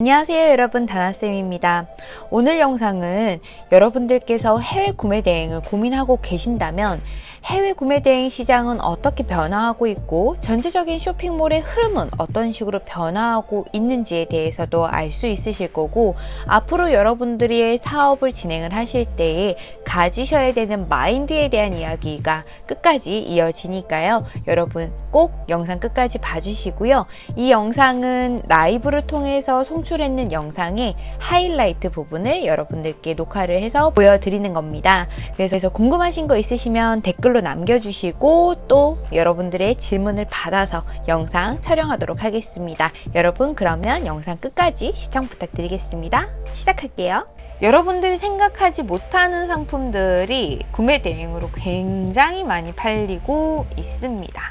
안녕하세요 여러분. 다나쌤입니다. 오늘 영상은 여러분들께서 해외 구매 대행을 고민하고 계신다면 해외 구매 대행 시장은 어떻게 변화하고 있고 전체적인 쇼핑몰의 흐름은 어떤 식으로 변화하고 있는지에 대해서도 알 수 있으실 거고 앞으로 여러분들이 사업을 진행을 하실 때에 가지셔야 되는 마인드에 대한 이야기가 끝까지 이어지니까요. 여러분 꼭 영상 끝까지 봐주시고요. 이 영상은 라이브를 통해서 송출했는 영상의 하이라이트 부분을 여러분들께 녹화를 해서 보여드리는 겁니다. 그래서 궁금하신 거 있으시면 댓글로 댓글로 남겨주시고 또 여러분들의 질문을 받아서 영상 촬영하도록 하겠습니다. 여러분 그러면 영상 끝까지 시청 부탁드리겠습니다. 시작할게요. 여러분들이 생각하지 못하는 상품들이 구매 대행으로 굉장히 많이 팔리고 있습니다.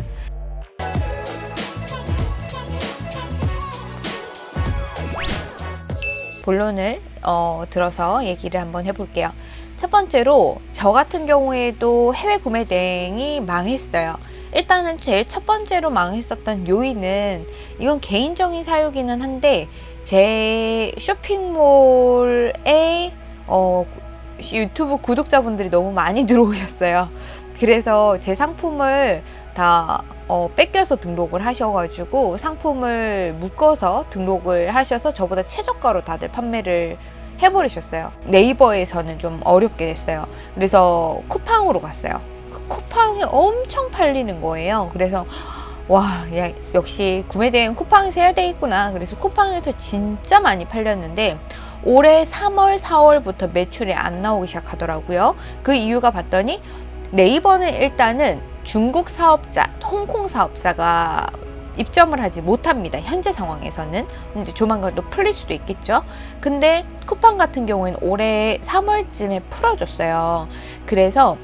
본론을 어, 들어서 얘기를 한번 해볼게요. 첫 번째로 저 같은 경우에도 해외 구매 대행이 망했어요. 일단은 제일 첫 번째로 망했었던 요인은 이건 개인적인 사유기는 한데 제 쇼핑몰에 어, 유튜브 구독자분들이 너무 많이 들어오셨어요. 그래서 제 상품을 다 어, 뺏겨서 등록을 하셔가지고 상품을 묶어서 등록을 하셔서 저보다 최저가로 다들 판매를 해버리셨어요. 네이버에서는 좀 어렵게 됐어요. 그래서 쿠팡으로 갔어요. 그 쿠팡이 엄청 팔리는 거예요. 그래서 와 야, 역시 구매대행 쿠팡에서 해야 되겠구나. 그래서 쿠팡에서 진짜 많이 팔렸는데 올해 3월 4월부터 매출이 안 나오기 시작하더라고요. 그 이유가 봤더니 네이버는 일단은 중국 사업자, 홍콩 사업자가 입점을 하지 못합니다. 현재 상황에서는 이제 조만간 또 풀릴 수도 있겠죠. 근데 쿠팡 같은 경우에는 올해 3월쯤에 풀어줬어요. 그래서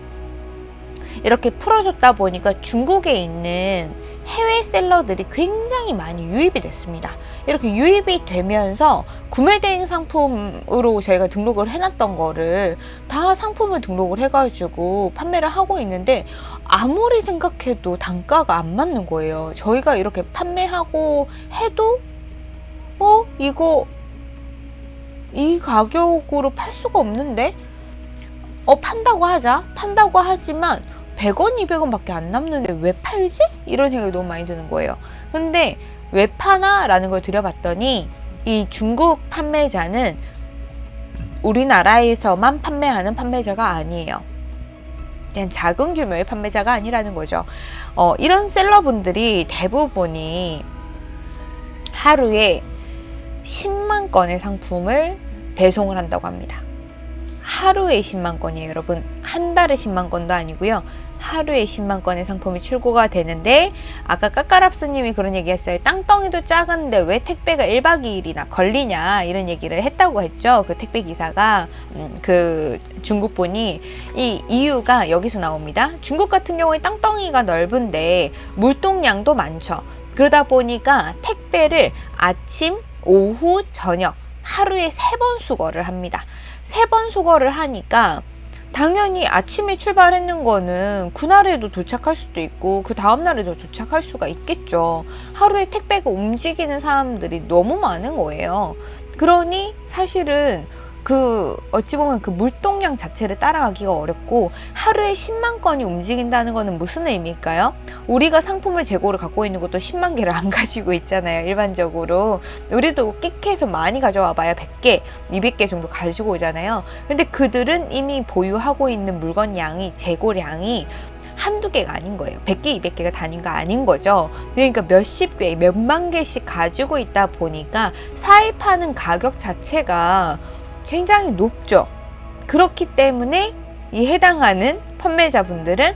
이렇게 풀어줬다 보니까 중국에 있는 해외 셀러들이 굉장히 많이 유입이 됐습니다. 이렇게 유입이 되면서 구매 대행 상품으로 저희가 등록을 해놨던 거를 다 상품을 등록을 해가지고 판매를 하고 있는데 아무리 생각해도 단가가 안 맞는 거예요. 저희가 이렇게 판매하고 해도 어? 이거 이 가격으로 팔 수가 없는데? 어 판다고 하자 판다고 하지만 100원, 200원 밖에 안 남는데 왜 팔지? 이런 생각이 너무 많이 드는 거예요. 근데 왜 파나? 라는 걸 들여봤더니 이 중국 판매자는 우리나라에서만 판매하는 판매자가 아니에요. 그냥 작은 규모의 판매자가 아니라는 거죠. 어, 이런 셀러분들이 대부분이 하루에 10만 건의 상품을 배송을 한다고 합니다. 하루에 10만 건이에요 여러분 한 달에 10만 건도 아니고요 하루에 10만 건의 상품이 출고가 되는데 아까 까까랍스님이 그런 얘기 했어요. 땅덩이도 작은데 왜 택배가 1박 2일이나 걸리냐? 이런 얘기를 했다고 했죠. 그 택배 기사가. 음, 그 중국 분이 이 이유가 여기서 나옵니다. 중국 같은 경우에 땅덩이가 넓은데 물동량도 많죠. 그러다 보니까 택배를 아침 오후 저녁 하루에 세 번 수거를 합니다. 세 번 수거를 하니까 당연히 아침에 출발했는 거는 그날에도 도착할 수도 있고 그 다음날에도 도착할 수가 있겠죠. 하루에 택배가 움직이는 사람들이 너무 많은 거예요. 그러니 사실은 그 어찌 보면 그 물동량 자체를 따라가기가 어렵고 하루에 10만 건이 움직인다는 것은 무슨 의미일까요? 우리가 상품을 재고를 갖고 있는 것도 10만 개를 안 가지고 있잖아요 일반적으로. 우리도 끽해서 많이 가져와 봐야 100개 200개 정도 가지고 오잖아요. 근데 그들은 이미 보유하고 있는 물건 양이 재고량이 한두 개가 아닌 거예요. 100개 200개가 단위가 아닌 거죠. 그러니까 몇십 개 몇만 개씩 가지고 있다 보니까 사입하는 가격 자체가 굉장히 높죠. 그렇기 때문에 이 해당하는 판매자분들은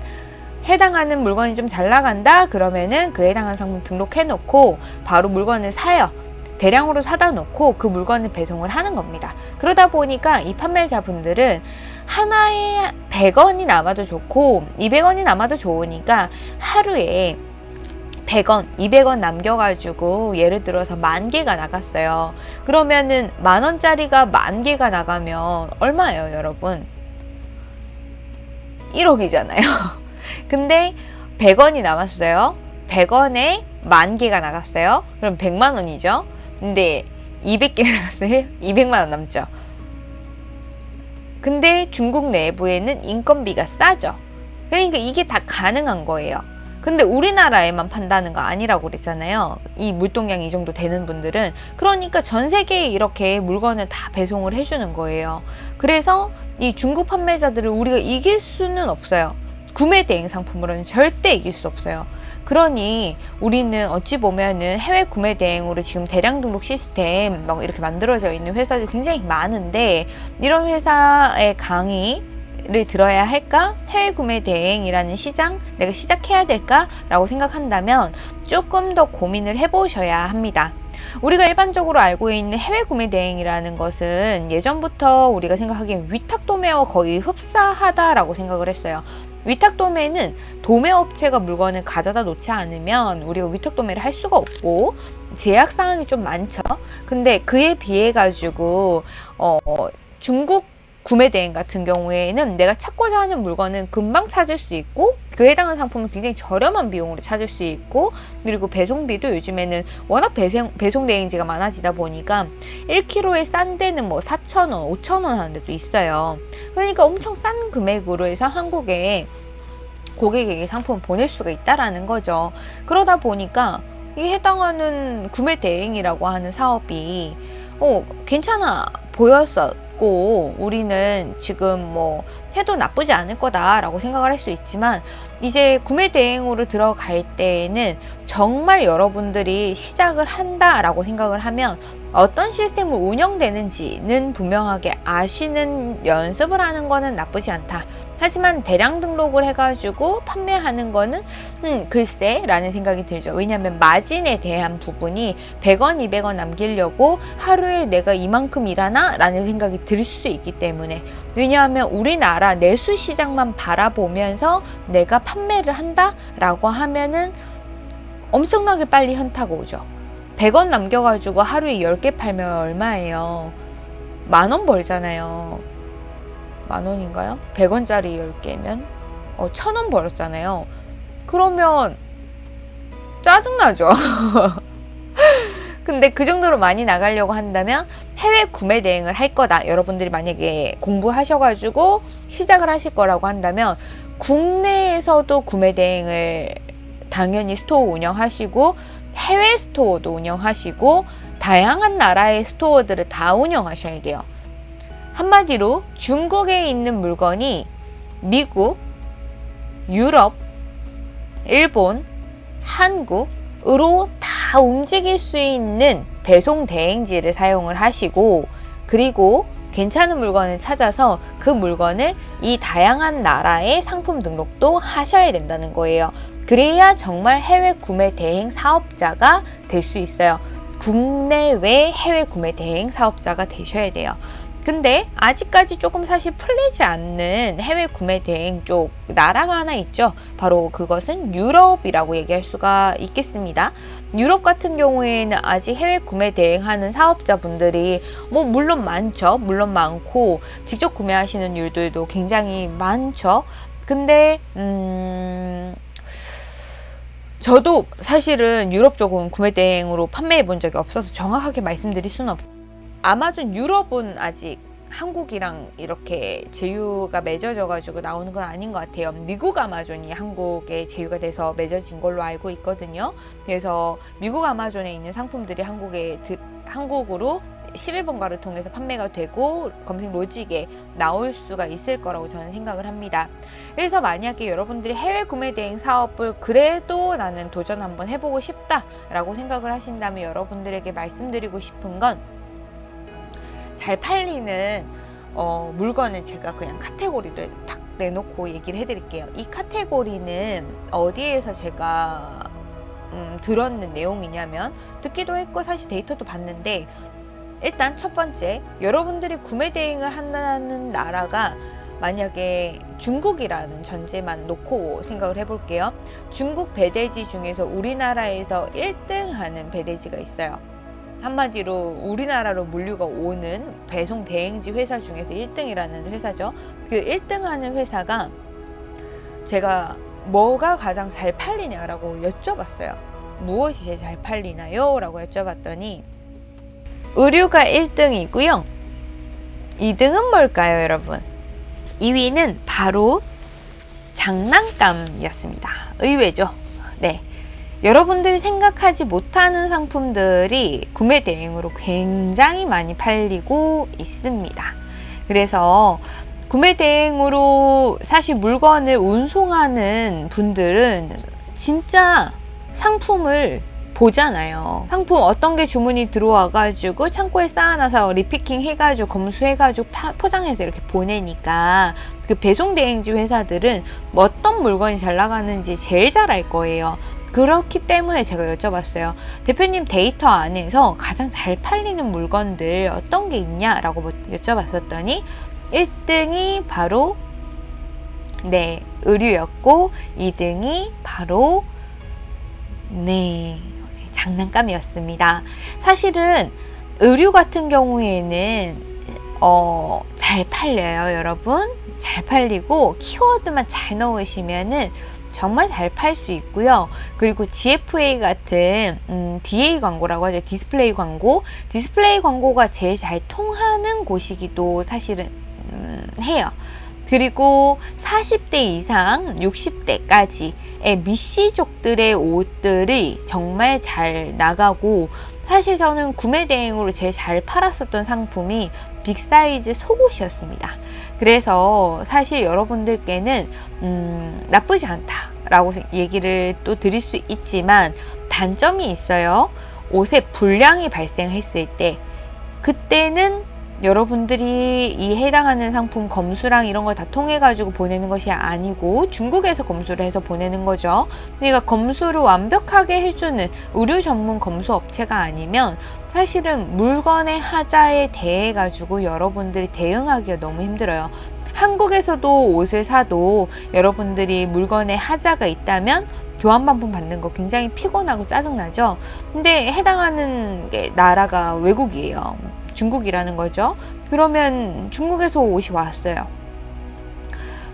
해당하는 물건이 좀 잘 나간다 그러면은 그 해당하는 상품 등록해 놓고 바로 물건을 사요. 대량으로 사다 놓고 그 물건을 배송을 하는 겁니다. 그러다 보니까 이 판매자분들은 하나에 100원이 남아도 좋고 200원이 남아도 좋으니까 하루에 100원, 200원 남겨가지고 예를 들어서 만 개가 나갔어요. 그러면은 만 원짜리가 만 개가 나가면 얼마예요, 여러분? 1억이잖아요. 근데 100원이 남았어요. 100원에 만 개가 나갔어요. 그럼 100만 원이죠. 근데 200개 나갔어요. 200만 원 남죠. 근데 중국 내부에는 인건비가 싸죠. 그러니까 이게 다 가능한 거예요. 근데 우리나라에만 판다는 거 아니라고 그랬잖아요. 이 물동량 이 정도 되는 분들은. 그러니까 전 세계에 이렇게 물건을 다 배송을 해주는 거예요. 그래서 이 중국 판매자들을 우리가 이길 수는 없어요. 구매 대행 상품으로는 절대 이길 수 없어요. 그러니 우리는 어찌 보면은 해외 구매 대행으로 지금 대량 등록 시스템 막 이렇게 만들어져 있는 회사들 굉장히 많은데 이런 회사의 강의 를 들어야 할까? 해외 구매 대행이라는 시장 내가 시작해야 될까? 라고 생각한다면 조금 더 고민을 해보셔야 합니다. 우리가 일반적으로 알고 있는 해외 구매 대행이라는 것은 예전부터 우리가 생각하기엔 위탁 도매와 거의 흡사하다라고 생각을 했어요. 위탁 도매는 도매 업체가 물건을 가져다 놓지 않으면 우리가 위탁 도매를 할 수가 없고 제약 사항이 좀 많죠. 근데 그에 비해 가지고 어 중국 구매 대행 같은 경우에는 내가 찾고자 하는 물건은 금방 찾을 수 있고 그에 해당하는 상품은 굉장히 저렴한 비용으로 찾을 수 있고 그리고 배송비도 요즘에는 워낙 배송, 배송 대행지가 많아지다 보니까 1kg에 싼 데는 뭐 4,000원, 5,000원 하는 데도 있어요. 그러니까 엄청 싼 금액으로 해서 한국에 고객에게 상품을 보낼 수가 있다라는 거죠. 그러다 보니까 이 해당하는 구매 대행이라고 하는 사업이 어, 괜찮아 보였어. 있고 우리는 지금 뭐 해도 나쁘지 않을 거다라고 생각을 할 수 있지만 이제 구매 대행으로 들어갈 때에는 정말 여러분들이 시작을 한다라고 생각을 하면 어떤 시스템을 운영되는지는 분명하게 아시는 연습을 하는 거는 나쁘지 않다. 하지만 대량 등록을 해가지고 판매하는 거는 음, 글쎄 라는 생각이 들죠. 왜냐하면 마진에 대한 부분이 100원, 200원 남기려고 하루에 내가 이만큼 일하나? 라는 생각이 들 수 있기 때문에 왜냐하면 우리나라 내수 시장만 바라보면서 내가 판매를 한다? 라고 하면은 엄청나게 빨리 현타가 오죠. 100원 남겨가지고 하루에 10개 팔면 얼마예요? 만 원 벌잖아요. 만 원인가요? 100원짜리 10개면 어, 천원 벌었잖아요. 그러면 짜증나죠. 근데 그 정도로 많이 나가려고 한다면 해외 구매 대행을 할 거다. 여러분들이 만약에 공부하셔가지고 시작을 하실 거라고 한다면 국내에서도 구매 대행을 당연히 스토어 운영하시고 해외 스토어도 운영하시고 다양한 나라의 스토어들을 다 운영하셔야 돼요. 한마디로 중국에 있는 물건이 미국, 유럽, 일본, 한국으로 다 움직일 수 있는 배송 대행지를 사용을 하시고 그리고 괜찮은 물건을 찾아서 그 물건을 이 다양한 나라의 상품 등록도 하셔야 된다는 거예요. 그래야 정말 해외 구매 대행 사업자가 될 수 있어요. 국내외 해외 구매 대행 사업자가 되셔야 돼요. 근데 아직까지 조금 사실 풀리지 않는 해외 구매 대행 쪽 나라가 하나 있죠. 바로 그것은 유럽이라고 얘기할 수가 있겠습니다. 유럽 같은 경우에는 아직 해외 구매 대행하는 사업자분들이 뭐 물론 많죠. 물론 많고 직접 구매하시는 일들도 굉장히 많죠. 근데 음 저도 사실은 유럽 쪽은 구매 대행으로 판매해 본 적이 없어서 정확하게 말씀드릴 수는 없 아마존 유럽은 아직 한국이랑 이렇게 제휴가 맺어져 가지고 나오는 건 아닌 것 같아요 미국 아마존이 한국에 제휴가 돼서 맺어진 걸로 알고 있거든요 그래서 미국 아마존에 있는 상품들이 한국에 한국으로 11번가를 통해서 판매가 되고 검색 로직에 나올 수가 있을 거라고 저는 생각을 합니다. 그래서 만약에 여러분들이 해외 구매 대행 사업을 그래도 나는 도전 한번 해보고 싶다 라고 생각을 하신다면 여러분들에게 말씀드리고 싶은 건 잘 팔리는 어, 물건은 제가 그냥 카테고리를 탁 내놓고 얘기를 해드릴게요. 이 카테고리는 어디에서 제가 음, 들었는 내용이냐면 듣기도 했고 사실 데이터도 봤는데 일단 첫 번째 여러분들이 구매 대행을 한다는 나라가 만약에 중국이라는 전제만 놓고 생각을 해볼게요. 중국 배대지 중에서 우리나라에서 1등 하는 배대지가 있어요. 한마디로 우리나라로 물류가 오는 배송 대행지 회사 중에서 1등이라는 회사죠. 그 1등 하는 회사가 제가 뭐가 가장 잘 팔리냐라고 여쭤봤어요. 무엇이 제일 잘 팔리나요? 라고 여쭤봤더니 의류가 1등이고요. 2등은 뭘까요, 여러분? 2위는 바로 장난감이었습니다. 의외죠? 네. 여러분들이 생각하지 못하는 상품들이 구매 대행으로 굉장히 많이 팔리고 있습니다. 그래서 구매 대행으로 사실 물건을 운송하는 분들은 진짜 상품을 보잖아요. 상품 어떤 게 주문이 들어와 가지고 창고에 쌓아놔서 repicking 해가지고 검수해가지고 파, 포장해서 이렇게 보내니까 그 배송 대행지 회사들은 뭐 어떤 물건이 잘 나가는지 제일 잘 알 거예요. 그렇기 때문에 제가 여쭤봤어요. 대표님 데이터 안에서 가장 잘 팔리는 물건들 어떤 게 있냐라고 뭐 여쭤봤었더니 1등이 바로 네 의류였고 2등이 바로 네 장난감이었습니다. 사실은 의류 같은 경우에는 어, 잘 팔려요, 여러분. 잘 팔리고 키워드만 잘 넣으시면은 정말 잘 팔 수 있고요. 그리고 GFA 같은 음, DA 광고라고 하죠. 디스플레이 광고. 디스플레이 광고가 제일 잘 통하는 곳이기도 사실은 음, 해요. 그리고 40대 이상 60대까지의 미시족들의 옷들이 정말 잘 나가고 사실 저는 구매 대행으로 제일 잘 팔았었던 상품이 빅사이즈 속옷이었습니다. 그래서 사실 여러분들께는 음, 나쁘지 않다 라고 얘기를 또 드릴 수 있지만 단점이 있어요. 옷에 불량이 발생했을 때 그때는 여러분들이 이 해당하는 상품 검수랑 이런 걸 다 통해 가지고 보내는 것이 아니고 중국에서 검수를 해서 보내는 거죠. 그러니까 검수를 완벽하게 해주는 의류 전문 검수 업체가 아니면 사실은 물건의 하자에 대해 가지고 여러분들이 대응하기가 너무 힘들어요. 한국에서도 옷을 사도 여러분들이 물건에 하자가 있다면 교환 반품 받는 거 굉장히 피곤하고 짜증나죠. 근데 해당하는 게 나라가 외국이에요 중국이라는 거죠. 그러면 중국에서 옷이 왔어요.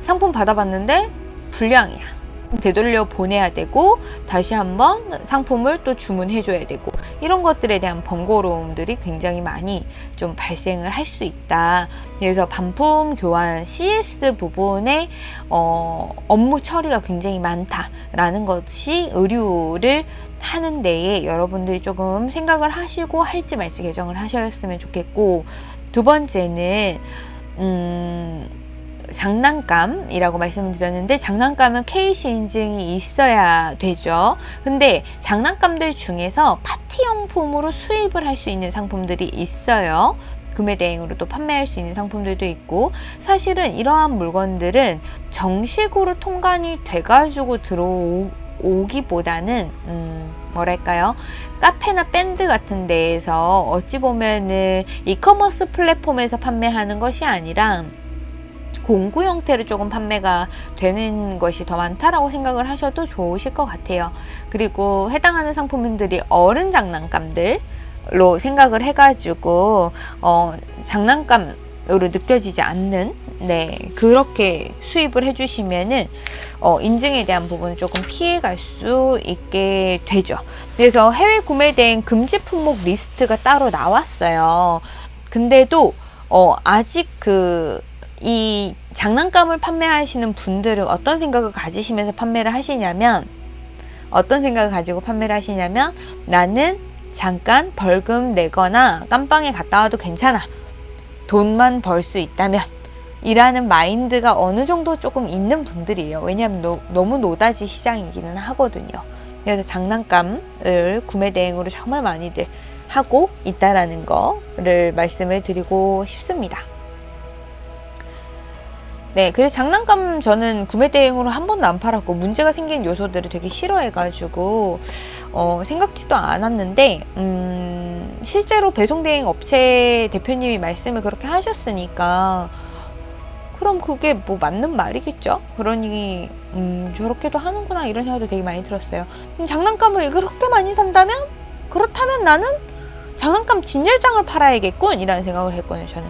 상품 받아봤는데 불량이야. 되돌려 보내야 되고 다시 한번 상품을 또 주문해 줘야 되고 이런 것들에 대한 번거로움들이 굉장히 많이 좀 발생을 할 수 있다 그래서 반품 교환 CS 부분에 어, 업무 처리가 굉장히 많다라는 것이 의류를 하는 데에 여러분들이 조금 생각을 하시고 할지 말지 개정을 하셨으면 좋겠고 두 번째는 음, 장난감이라고 말씀을 드렸는데 장난감은 KC 인증이 있어야 되죠. 근데 장난감들 중에서 파티용품으로 수입을 할 수 있는 상품들이 있어요. 구매 대행으로 또 판매할 수 있는 상품들도 있고 사실은 이러한 물건들은 정식으로 통관이 돼가지고 들어오 오기보다는 음, 뭐랄까요 카페나 밴드 같은 데에서 어찌 보면은 이커머스 플랫폼에서 판매하는 것이 아니라 공구 형태로 조금 판매가 되는 것이 더 많다라고 생각을 하셔도 좋으실 것 같아요. 그리고 해당하는 상품들이 어른 장난감들로 생각을 해가지고 어, 장난감으로 느껴지지 않는 네 그렇게 수입을 해주시면은 어, 인증에 대한 부분을 조금 피해갈 수 있게 되죠. 그래서 해외 구매된 금지 품목 리스트가 따로 나왔어요. 근데도 어, 아직 그 이 장난감을 판매하시는 분들은 어떤 생각을 가지시면서 판매를 하시냐면 어떤 생각을 가지고 판매를 하시냐면 나는 잠깐 벌금 내거나 깜빵에 갔다 와도 괜찮아 돈만 벌 수 있다면 이라는 마인드가 어느 정도 조금 있는 분들이에요. 왜냐하면 노, 너무 노다지 시장이기는 하거든요. 그래서 장난감을 구매 대행으로 정말 많이들 하고 있다라는 거를 말씀을 드리고 싶습니다. 네, 그래서 장난감 저는 구매 대행으로 한 번도 안 팔았고 문제가 생긴 요소들을 되게 싫어해가지고 어, 생각지도 않았는데 음, 실제로 배송 대행 업체 대표님이 말씀을 그렇게 하셨으니까 그럼 그게 뭐 맞는 말이겠죠? 그러니 음, 저렇게도 하는구나 이런 생각도 되게 많이 들었어요. 음, 장난감을 그렇게 많이 산다면 그렇다면 나는 장난감 진열장을 팔아야겠군 이라는 생각을 했거든요 저는